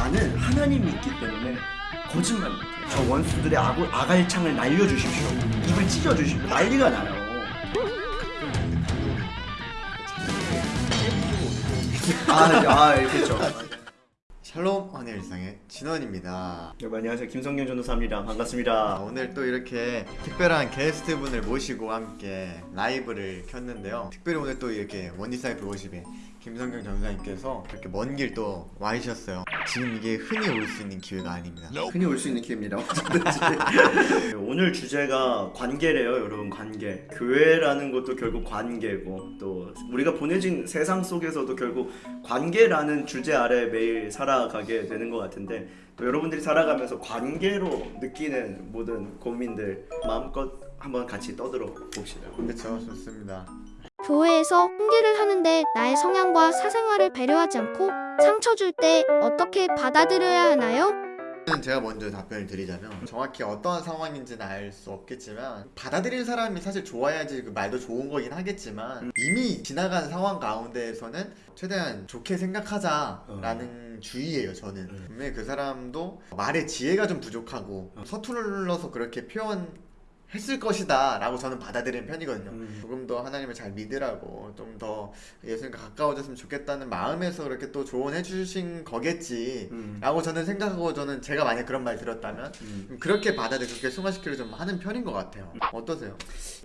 나는 하나님이 있기 때문에 거짓말 못해. 저 원수들의 아고, 아갈창을 날려주십시오. 입을 찢어주십시오. 난리가 나요. 아, 아, 그렇죠. 샬롬 환의 일상의 진원입니다. 여러분 안녕하세요. 김성경 전도사입니다. 아, 반갑습니다. 오늘 또 이렇게 특별한 게스트분을 모시고 함께 라이브를 켰는데요. 특별히 오늘 또 이렇게 원디사이플 50에 김성경 전도사님께서 이렇게 먼 길 또 와주셨어요. 지금 이게 흔히 올 수 있는 기회가 아닙니다. 흔히 올 수 있는 기회입니다. 언제든지. 오늘 주제가 관계래요, 여러분. 관계. 교회라는 것도 결국 관계고 또 우리가 보내진 세상 속에서도 결국 관계라는 주제 아래 매일 살아가게 되는 것 같은데 또 여러분들이 살아가면서 관계로 느끼는 모든 고민들 마음껏 한번 같이 떠들어 봅시다. 그렇죠, 좋습니다. 교회에서 훈계를 하는데 나의 성향과 사생활을 배려하지 않고 상처 줄 때 어떻게 받아들여야 하나요? 저는 제가 먼저 답변을 드리자면 정확히 어떠한 상황인지는 알 수 없겠지만 받아들일 사람이 사실 좋아야지 그 말도 좋은 거긴 하겠지만 이미 지나간 상황 가운데에서는 최대한 좋게 생각하자라는 주의예요 저는 음. 분명히 그 사람도 말의 지혜가 좀 부족하고 서툴러서 그렇게 표현 했을 것이다 라고 저는 받아들이는 편이거든요 음. 조금 더 하나님을 잘 믿으라고 좀 더 예수님과 가까워졌으면 좋겠다는 마음에서 그렇게 또 조언해 주신 거겠지 음. 라고 저는 생각하고 저는 제가 만약 그런 말 들었다면 음. 좀 그렇게 받아들여 그렇게 승화시키려 좀 하는 편인 것 같아요 어떠세요?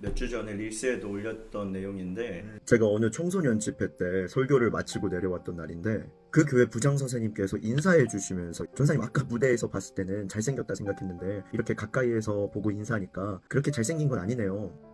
몇 주 전에 릴스에도 올렸던 내용인데 제가 어느 청소년 집회 때 설교를 마치고 내려왔던 날인데 그 교회 부장 선생님께서 인사해 주시면서 전사님 아까 무대에서 봤을 때는 잘생겼다 생각했는데 이렇게 가까이에서 보고 인사하니까 그렇게 잘생긴 건 아니네요.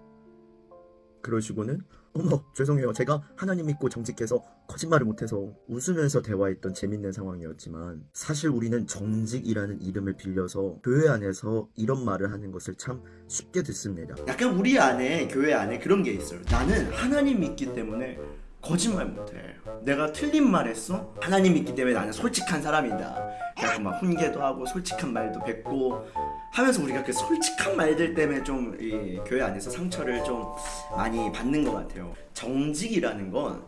그러시고는 어머 죄송해요 제가 하나님 믿고 정직해서 거짓말을 못해서 웃으면서 대화했던 재밌는 상황이었지만 사실 우리는 정직이라는 이름을 빌려서 교회 안에서 이런 말을 하는 것을 참 쉽게 듣습니다. 약간 우리 안에 교회 안에 그런 게 있어요. 나는 하나님 믿기 때문에 거짓말 못해. 내가 틀린 말 했어? 하나님 믿기 때문에 나는 솔직한 사람이다. 그래서 막 훈계도 하고 솔직한 말도 뱉고 하면서 우리가 그 솔직한 말들 때문에 좀 이 교회 안에서 상처를 좀 많이 받는 것 같아요. 정직이라는 건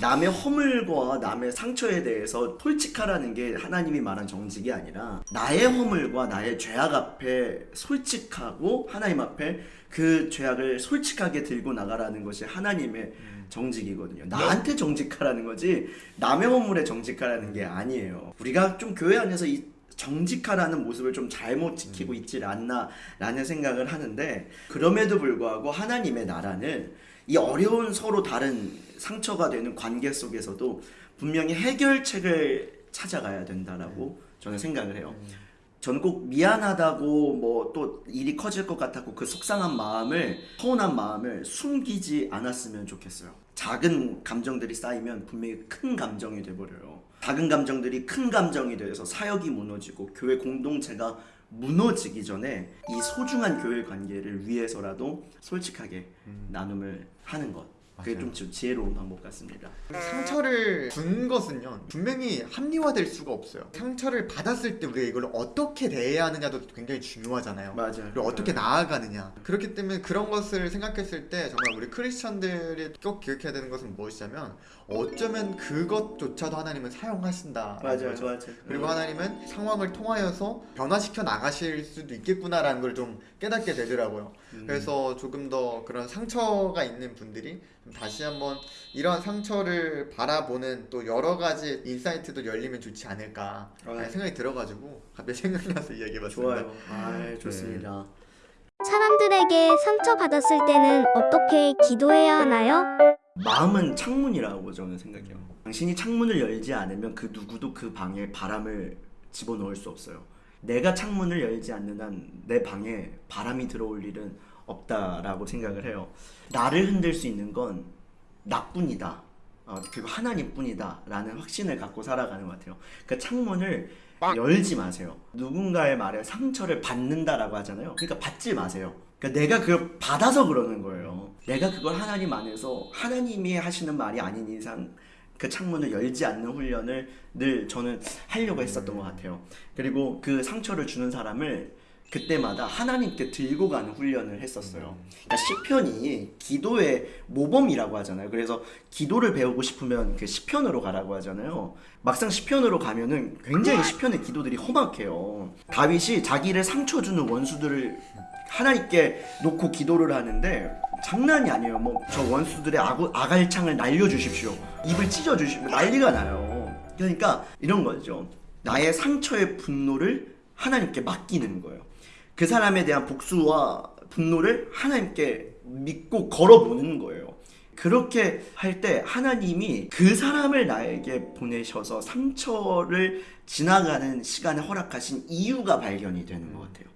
남의 허물과 남의 상처에 대해서 솔직하라는 게 하나님이 말한 정직이 아니라 나의 허물과 나의 죄악 앞에 솔직하고 하나님 앞에 그 죄악을 솔직하게 들고 나가라는 것이 하나님의 정직이거든요. 나한테 정직하라는 거지 남의 허물에 정직하라는 게 아니에요. 우리가 좀 교회 안에서 이 정직하라는 모습을 좀 잘못 지키고 있질 않나라는 생각을 하는데 그럼에도 불구하고 하나님의 나라는 이 어려운 서로 다른 상처가 되는 관계 속에서도 분명히 해결책을 찾아가야 된다라고 저는 생각을 해요. 꼭 미안하다고 뭐 또 일이 커질 것 같았고 그 속상한 마음을 서운한 마음을 숨기지 않았으면 좋겠어요. 작은 감정들이 쌓이면 분명히 큰 감정이 돼버려요. 작은 감정들이 큰 감정이 돼서 사역이 무너지고 교회 공동체가 무너지기 전에 이 소중한 교회 관계를 위해서라도 솔직하게 나눔을 하는 것. 그게 맞아요. 좀 지혜로운 방법 같습니다. 상처를 준 것은요 분명히 합리화될 수가 없어요 상처를 받았을 때 우리가 이걸 어떻게 대해야 하느냐도 굉장히 중요하잖아요 맞아요. 그리고 어떻게 나아가느냐 그렇기 때문에 그런 것을 생각했을 때 정말 우리 크리스천들이 꼭 기억해야 되는 것은 무엇이냐면 어쩌면 그것조차도 하나님은 사용하신다 맞아요, 맞아요. 그리고 하나님은 상황을 통하여서 변화시켜 나가실 수도 있겠구나라는 걸 좀 깨닫게 되더라고요. 음. 그래서 조금 더 그런 상처가 있는 분들이 좀 다시 한번 이런 상처를 바라보는 또 여러 가지 인사이트도 열리면 좋지 않을까 아. 생각이 들어가지고 갑자기 생각이 나서 이야기해봤습니다. 좋아요. 아, 좋습니다. 사람들에게 상처받았을 때는 어떻게 기도해야 하나요? 마음은 창문이라고 저는 생각해요. 당신이 창문을 열지 않으면 그 누구도 그 방에 바람을 집어넣을 수 없어요. 내가 창문을 열지 않는 한 내 방에 바람이 들어올 일은 없다라고 생각을 해요. 나를 흔들 수 있는 건 나뿐이다. 어, 그리고 하나님뿐이다 라는 확신을 갖고 살아가는 것 같아요. 그 창문을 열지 마세요. 누군가의 말에 상처를 받는다라고 하잖아요. 그러니까 받지 마세요. 그러니까 내가 그걸 받아서 그러는 거예요. 내가 그걸 하나님 안에서 하나님이 하시는 말이 아닌 이상 그 창문을 열지 않는 훈련을 늘 저는 하려고 했었던 것 같아요. 그리고 그 상처를 주는 사람을 그때마다 하나님께 들고 가는 훈련을 했었어요. 그러니까 시편이 기도의 모범이라고 하잖아요. 그래서 기도를 배우고 싶으면 그 시편으로 가라고 하잖아요. 막상 시편으로 가면은 굉장히 시편의 기도들이 험악해요. 다윗이 자기를 상처 주는 원수들을 하나님께 놓고 기도를 하는데 장난이 아니에요. 뭐 저 원수들의 아구, 아갈창을 날려주십시오. 입을 찢어주십시오. 난리가 나요. 그러니까 이런 거죠. 나의 상처의 분노를 하나님께 맡기는 거예요. 그 사람에 대한 복수와 분노를 하나님께 믿고 걸어보는 거예요. 그렇게 할 때 하나님이 그 사람을 나에게 보내셔서 상처를 지나가는 시간에 허락하신 이유가 발견이 되는 것 같아요.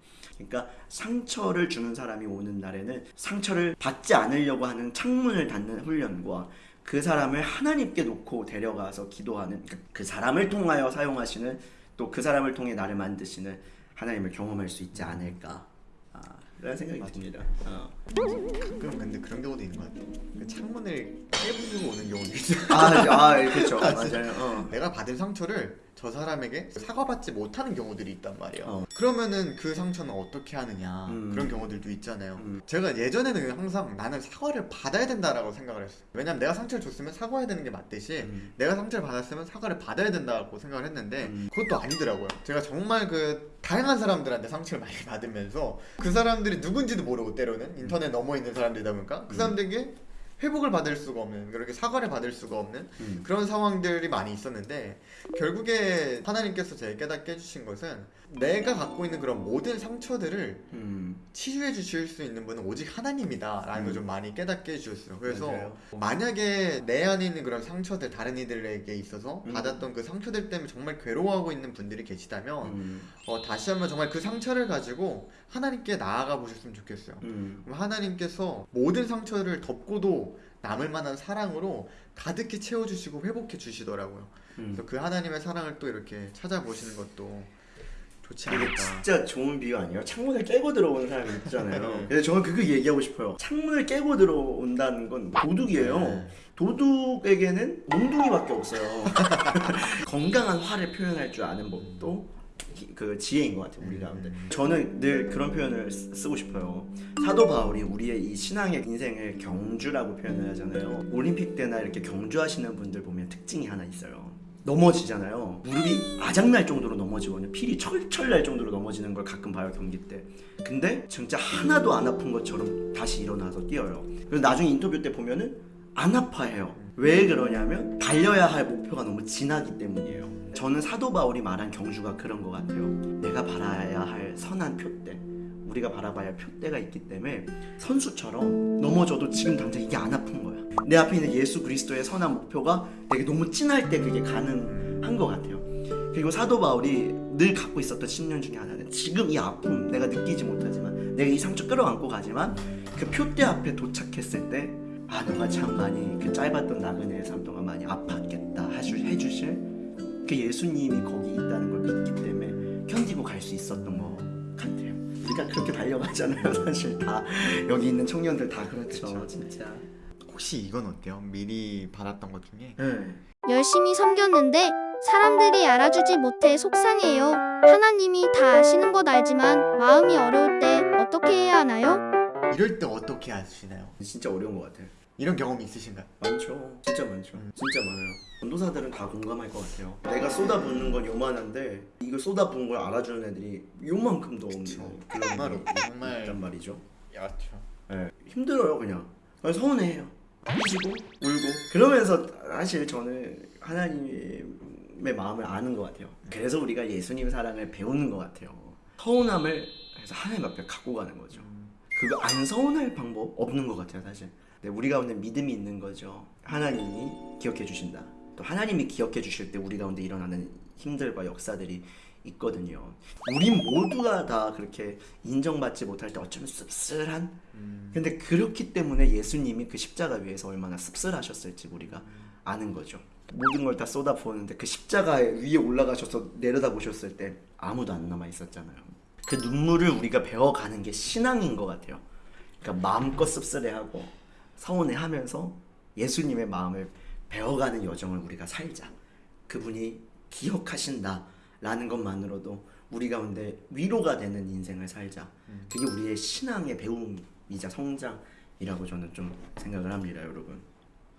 그러니까 상처를 주는 사람이 오는 날에는 상처를 받지 않으려고 하는 창문을 닫는 훈련과 그 사람을 하나님께 놓고 데려가서 기도하는 그- 그 사람을 통하여 사용하시는 또 그 사람을 통해 나를 만드시는 하나님을 경험할 수 있지 않을까 아, 그런 생각이 듭니다. 어. 가끔 근데 그런 경우도 있는 것 같아. 그 창문을 깨부수고 오는 경우도 있어. 아, 아 그렇죠. 맞아요. 어. 내가 받은 상처를 저 사람에게 사과받지 못하는 경우들이 있단 말이야. 어. 그러면은 그 상처는 어떻게 하느냐 음. 그런 경우들도 있잖아요. 음. 제가 예전에는 항상 나는 사과를 받아야 된다라고 생각을 했어. 요 왜냐면 내가 상처를 줬으면 사과해야 되는 게 맞듯이 음. 내가 상처를 받았으면 사과를 받아야 된다고 생각을 했는데 음. 그것도 아니더라고요. 제가 정말 그 다양한 사람들한테 상처를 많이 받으면서 그 사람들이 누군지도 모르고 때로는 인터넷 넘어 있는 사람들이다 보니까 그 사람들에게 회복을 받을 수가 없는 그렇게 사과를 받을 수가 없는 음. 그런 상황들이 많이 있었는데 결국에 하나님께서 제게 깨닫게 해주신 것은 내가 갖고 있는 그런 모든 상처들을 음. 치유해 주실 수 있는 분은 오직 하나님이다 라는 걸좀 많이 깨닫게 해주셨어요. 그래서 맞아요. 만약에 내 안에 있는 그런 상처들 다른 이들에게 있어서 음. 받았던 그 상처들 때문에 정말 괴로워하고 있는 분들이 계시다면 음. 어, 다시 한번 정말 그 상처를 가지고 하나님께 나아가 보셨으면 좋겠어요. 음. 그럼 하나님께서 모든 상처를 덮고도 남을 만한 사랑으로 가득히 채워주시고 회복해 주시더라고요. 음. 그래서 그 하나님의 사랑을 또 이렇게 찾아보시는 것도 좋지 이게 않을까. 진짜 좋은 비유 아니에요? 창문을 깨고 들어오는 사람이 있잖아요. 네. 근데 저는 그거 얘기하고 싶어요. 창문을 깨고 들어온다는 건 도둑이에요. 네. 도둑에게는 몽둥이밖에 없어요. 건강한 화를 표현할 줄 아는 법도 기- 그 지혜인 것 같아요 우리 가운데. 저는 늘 그런 표현을 쓰- 쓰고 싶어요. 사도 바울이 우리의 이 신앙의 인생을 경주라고 표현을 하잖아요. 올림픽 때나 이렇게 경주하시는 분들 보면 특징이 하나 있어요. 넘어지잖아요. 무릎이 아작날 정도로 넘어지거든요. 필이 철철 날 정도로 넘어지는 걸 가끔 봐요 경기 때. 근데 진짜 하나도 안 아픈 것처럼 다시 일어나서 뛰어요. 그래서 나중에 인터뷰 때 보면은 안 아파해요. 왜 그러냐면 달려야 할 목표가 너무 지나기 때문이에요. 저는 사도 바울이 말한 경주가 그런 것 같아요. 내가 바라야 할 선한 표대, 우리가 바라봐야 할 표대가 있기 때문에 선수처럼 넘어져도 지금 당장 이게 안 아픈 거야. 내 앞에 있는 예수 그리스도의 선한 목표가 되게 너무 진할 때 그게 가능한 것 같아요. 그리고 사도 바울이 늘 갖고 있었던 신념 중에 하나는 지금 이 아픔 내가 느끼지 못하지만 내가 이 상처 끌어안고 가지만 그 표대 앞에 도착했을 때 아 너가 참 많이 그 짧았던 나그네의 삶 동안 많이 아팠겠다 하주, 해주실 그 예수님이 거기 있다는 걸 믿기 때문에 견디고 갈 수 있었던 것 같아요. 우리가 그렇게 달려가잖아요, 사실 다 여기 있는 청년들 다 그렇죠, 그쵸. 진짜. 혹시 이건 어때요? 미리 받았던 것 중에 네. 열심히 섬겼는데 사람들이 알아주지 못해 속상해요. 하나님이 다 아시는 것 알지만 마음이 어려울 때 어떻게 해야 하나요? 이럴 때 어떻게 하시나요? 진짜 어려운 것 같아요. 이런 경험이 있으신가요? 많죠. 진짜 많죠. 음. 진짜 많아요. 전도사들은 다 공감할 것 같아요. 내가 쏟아붓는 건 요만한데 이걸 쏟아부은 걸 알아주는 애들이 요만큼도 없는. 그런 없고 정말 있단 말이죠. 야죠. 네. 힘들어요 그냥. 서운해해요. 삐지고 울고 그러면서 사실 저는 하나님의 마음을 아는 것 같아요. 그래서 우리가 예수님 사랑을 배우는 것 같아요. 서운함을 해서 하나님 앞에 갖고 가는 거죠. 그거 안 서운할 방법 없는 것 같아요 사실. 네, 우리 가운데 믿음이 있는 거죠. 하나님이 기억해 주신다. 또 하나님이 기억해 주실 때 우리 가운데 일어나는 힘들과 역사들이 있거든요. 우리 모두가 다 그렇게 인정받지 못할 때 어쩌면 씁쓸한? 음. 근데 그렇기 때문에 예수님이 그 십자가 위에서 얼마나 씁쓸하셨을지 우리가 아는 거죠. 모든 걸 다 쏟아부었는데 그 십자가 위에 올라가셔서 내려다보셨을 때 아무도 안 남아 있었잖아요 그 눈물을 우리가 배워가는 게 신앙인 것 같아요. 그러니까 마음껏 씁쓸해하고 서운해하면서 예수님의 마음을 배워가는 여정을 우리가 살자. 그분이 기억하신다라는 것만으로도 우리 가운데 위로가 되는 인생을 살자. 음. 그게 우리의 신앙의 배움이자 성장이라고 저는 좀 생각을 합니다, 여러분.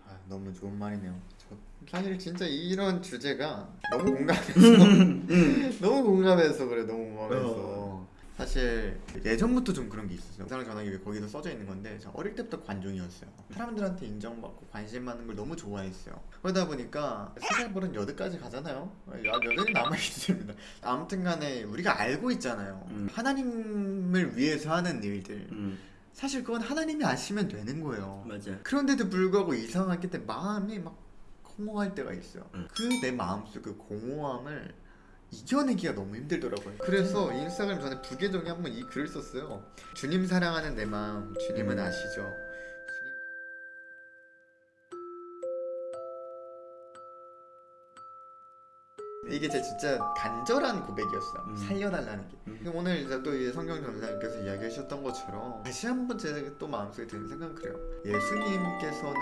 아, 너무 좋은 말이네요. 저 사실 진짜 이런 주제가 너무 공감해서 너무 공감해서 그래 너무 공감해서 사실 예전부터 좀 그런 게 있었어요. 영상을 전하기 위해 거기도 써져 있는 건데 저 어릴 때부터 관종이었어요. 사람들한테 인정받고 관심 받는 걸 너무 좋아했어요. 그러다 보니까 세살 버릇 여든까지 가잖아요. 야, 여든이 남아 있습니다. 아무튼 간에 우리가 알고 있잖아요. 음. 하나님을 위해서 하는 일들. 음, 사실 그건 하나님이 아시면 되는 거예요. 맞아. 그런데도 불구하고 이상하게 때 마음이 막 공허할 때가 있어요. 응. 그내 마음속 그 공허함을 이겨내기가 너무 힘들더라고요. 그래서 인스타그램 전에 부계정에 한번 이 글을 썼어요. 주님 사랑하는 내 마음, 주님은 음. 아시죠. 이게 제 진짜 간절한 고백이었어요. 음. 살려달라는 게. 음. 오늘 이제 또이 성경 전사님께서 이야기하셨던 것처럼 다시 한번 제가 또 마음속에 드는 생각은 그래요. 예수님께서는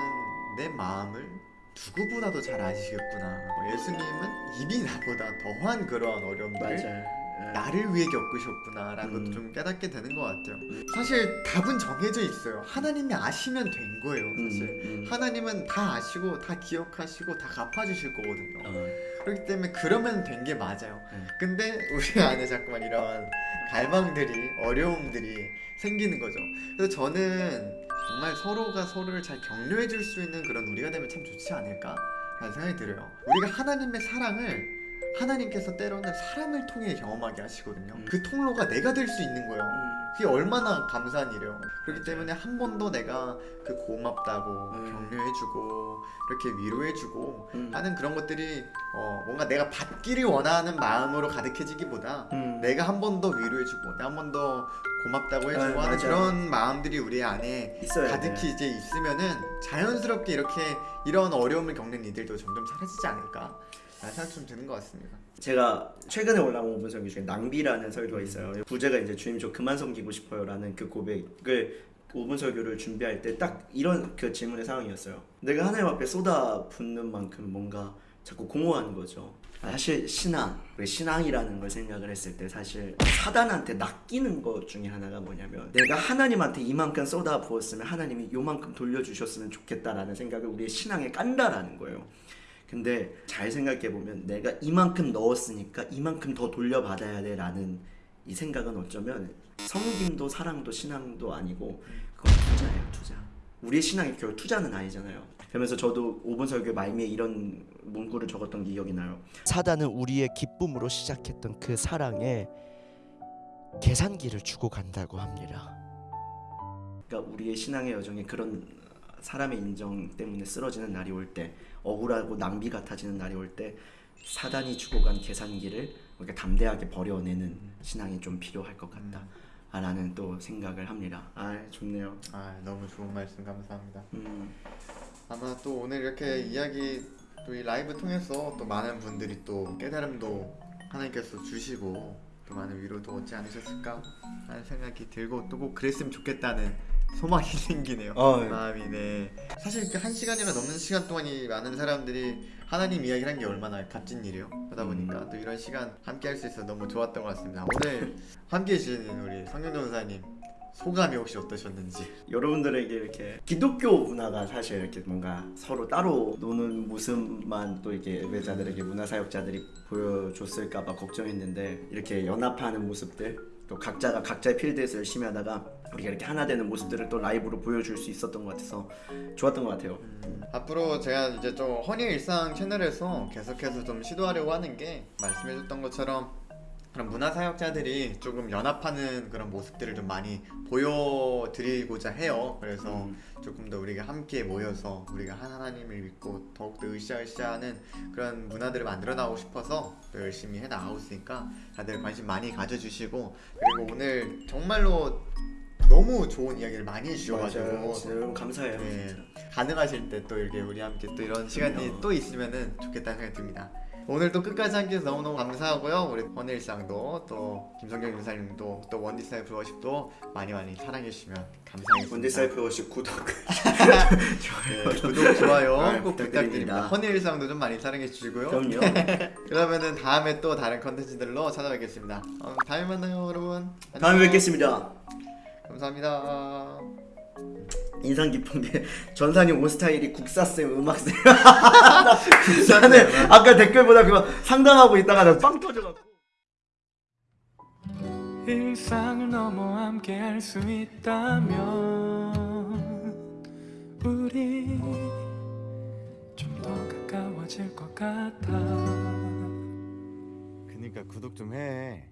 내 마음을 누구보다도 잘 아시겠구나. 뭐 예수님은 이미 나보다 더한 그러한 어려움들을 맞아. 나를 위해 겪으셨구나 라는 음. 것도 좀 깨닫게 되는 것 같아요. 음. 사실 답은 정해져 있어요. 하나님이 아시면 된 거예요. 음, 사실 음. 하나님은 다 아시고 다 기억하시고 다 갚아주실 거거든요. 어, 그렇기 때문에 그러면 된 게 맞아요. 음. 근데 우리 안에 자꾸만 이런 갈망들이 어려움들이 생기는 거죠. 그래서 저는 정말 서로가 서로를 잘 격려해 줄 수 있는 그런 우리가 되면 참 좋지 않을까 라는 생각이 들어요. 우리가 하나님의 사랑을 하나님께서 때로는 사람을 통해 경험하게 하시거든요. 음. 그 통로가 내가 될 수 있는 거예요. 음. 그게 얼마나 감사한 일이에요. 그렇기 때문에 한 번 더 내가 그 고맙다고 음. 격려해주고 이렇게 위로해주고 음. 하는 그런 것들이 어, 뭔가 내가 받기를 원하는 마음으로 가득해지기보다 음. 내가 한 번 더 위로해주고 내가 한 번 더 고맙다고 해주고 아, 하는 맞아요. 그런 마음들이 우리 안에 가득히 돼. 이제 있으면은 자연스럽게 이렇게 이런 어려움을 겪는 이들도 점점 사라지지 않을까 생각 좀 드는 것 같습니다. 제가 최근에 올라온 5분 설교 중에 낭비라는 설교가 있어요. 부제가 이제 주님 저 그만 섬기고 싶어요라는 그 고백을 5분 설교를 준비할 때 딱 이런 그 질문의 상황이었어요. 내가 하나님 앞에 쏟아 붓는 만큼 뭔가 자꾸 공허한 거죠. 사실 신앙, 왜 신앙이라는 걸 생각을 했을 때 사실 사단한테 낚이는 것 중에 하나가 뭐냐면 내가 하나님한테 이만큼 쏟아 부었으면 하나님이 요만큼 돌려주셨으면 좋겠다라는 생각을 우리의 신앙에 깐다라는 거예요. 근데 잘 생각해 보면 내가 이만큼 넣었으니까 이만큼 더 돌려받아야 돼 라는 이 생각은 어쩌면 성김도 사랑도 신앙도 아니고 그건 투자예요 투자. 우리의 신앙이 결국 투자는 아니잖아요. 그러면서 저도 5분 설교에 말미에 이런 문구를 적었던 기억이 나요. 사단은 우리의 기쁨으로 시작했던 그 사랑에 계산기를 주고 간다고 합니다. 그러니까 우리의 신앙의 여정에 그런 사람의 인정 때문에 쓰러지는 날이 올때 억울하고 낭비 같아지는 날이 올 때 사단이 주고 간 계산기를 우리가 담대하게 버려내는 신앙이 좀 필요할 것 같다. 라는 또 생각을 합니다. 아 좋네요. 아 너무 좋은 말씀 감사합니다. 음, 아마 또 오늘 이렇게 이야기 또 이 라이브 통해서 또 많은 분들이 또 깨달음도 하나님께서 주시고 또 많은 위로도 얻지 않으셨을까 하는 생각이 들고 또 꼭 그랬으면 좋겠다는 소망이 생기네요. 어, 마음이 네. 사실 이렇게 한 시간이나 넘는 시간 동안이 많은 사람들이 하나님 이야기를 한 게 얼마나 값진 일이에요. 그러다 보니까 또 이런 시간 함께 할 수 있어서 너무 좋았던 것 같습니다. 오늘 함께 해주신 우리 성경 전사님 소감이 혹시 어떠셨는지 여러분들에게 이렇게 기독교 문화가 사실 이렇게 뭔가 서로 따로 노는 모습만 또 이렇게 예배자들에게 문화사역자들이 보여줬을까봐 걱정했는데 이렇게 연합하는 모습들 또 각자가 각자의 필드에서 열심히 하다가 우리가 이렇게 하나 되는 모습들을 또 라이브로 보여줄 수 있었던 것 같아서 좋았던 것 같아요. 앞으로 제가 이제 좀 허니 일상 채널에서 계속해서 좀 시도하려고 하는 게 말씀해줬던 것처럼 그런 문화 사역자들이 조금 연합하는 그런 모습들을 좀 많이 보여드리고자 해요. 그래서 음. 조금 더 우리가 함께 모여서 우리가 하나님을 믿고 더욱더 으쌰으쌰하는 그런 문화들을 만들어 나가고 싶어서 또 열심히 해 나가고 있으니까 다들 관심 많이 가져주시고 그리고 오늘 정말로 너무 좋은 이야기를 많이 해주셔가지고 맞아요. 진짜 여러분 감사해요. 네. 진짜. 가능하실 때 또 이렇게 우리 함께 또 이런 시간이 그럼요. 또 있으면은 좋겠다는 생각이 듭니다. 오늘 또 끝까지 함께 해서 너무너무 감사하고요. 우리 헌일상도 또 김성경 간사님도 또 One Disciple Worship도 많이 많이 사랑해주시면 감사하겠습니다. One Disciple Worship 구독 네, 구독, 좋아요 아, 꼭 부탁드립니다. 부탁드립니다. 헌일상도 좀 많이 사랑해주시고요. 그럼요. 그러면은 다음에 또 다른 컨텐츠들로 찾아뵙겠습니다. 어, 다음에 만나요 여러분. 안녕. 다음에 뵙겠습니다. 감사합니다. 인상 깊은 게 전사님 옷 스타일이 국사쌤 음악쌤 나는 아까 댓글 보다 그거 상담하고 있다가 나 빵 터져갖고 일상을 넘어 함께 할 수 있다면 우리 좀 더 가까워질 것 같아 그니까 구독 좀 해.